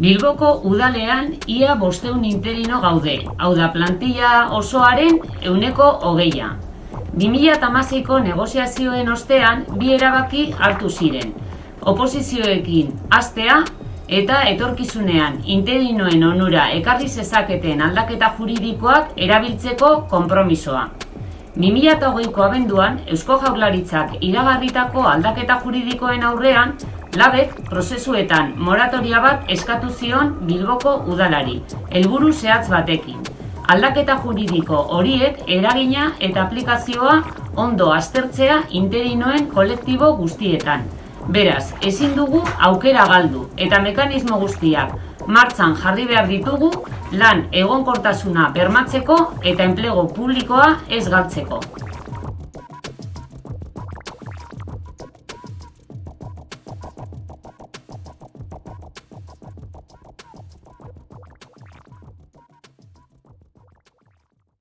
Bilboko udalean ia bosteun interino gaude, hau da plantilla osoaren euneko hogeia. 2008ko negoziazioen ostean bi erabaki hartu ziren. Oposizioekin astea eta etorkizunean interinoen onura ekarri zezaketen aldaketa juridikoak erabiltzeko konpromisoa. 2008ko abenduan, Eusko Jaurlaritzak iragarritako aldaketa juridikoen aurrean, labek prozesuetan moratoria bat eskatu zion Bilboko udalari, helburu zehatz batekin. Aldaketa juridiko horiek eragina eta aplikazioa ondo aztertzea interinoen kolektibo guztietan. Beraz, ezin dugu aukera galdu eta mekanismo guztiak martzan jarri behar ditugu lan egonkortasuna bermatzeko eta enplego publikoa ez galtzeko.